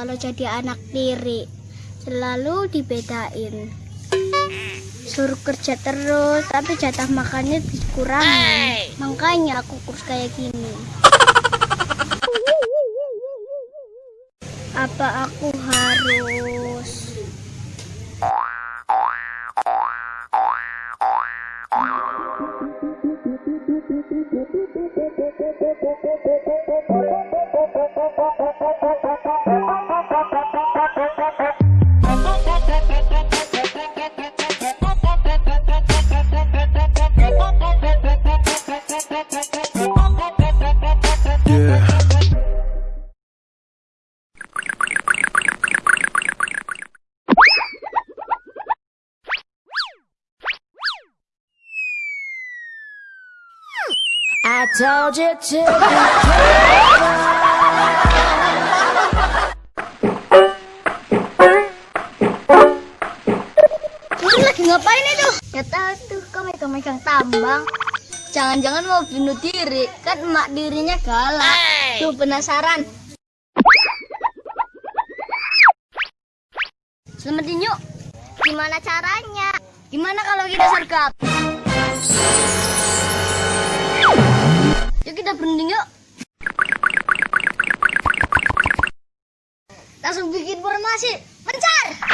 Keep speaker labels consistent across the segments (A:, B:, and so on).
A: kalau jadi anak tiri. Selalu dibedain. Suruh kerja terus, tapi jatah makannya dikurangi. Makanya aku kurus kayak gini. Apa aku harus.
B: I told you to be
A: Lu lagi ngapain itu? Ya tahu tuh, kau megang-megang tambang. Jangan-jangan mau bunuh diri, kan emak dirinya galak. Tuh penasaran. Selamatin yuk. Gimana caranya? Gimana kalau kita sergap? Langsung bikin formasi. Pencar!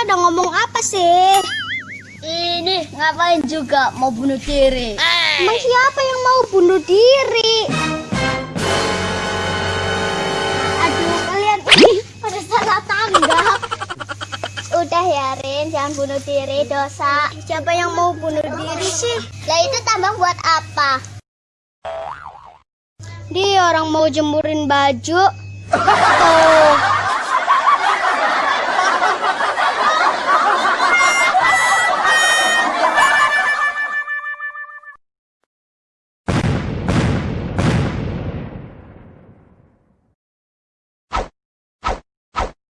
A: Pada ngomong apa sih? Ini ngapain juga mau bunuh diri? Emang siapa yang mau bunuh diri? Aduh, kalian ini pada salah tanggap. Udah ya Rin, jangan bunuh diri dosa. Siapa yang mau bunuh diri sih? Lah itu tambang buat apa? Dia orang mau jemurin baju. Oh,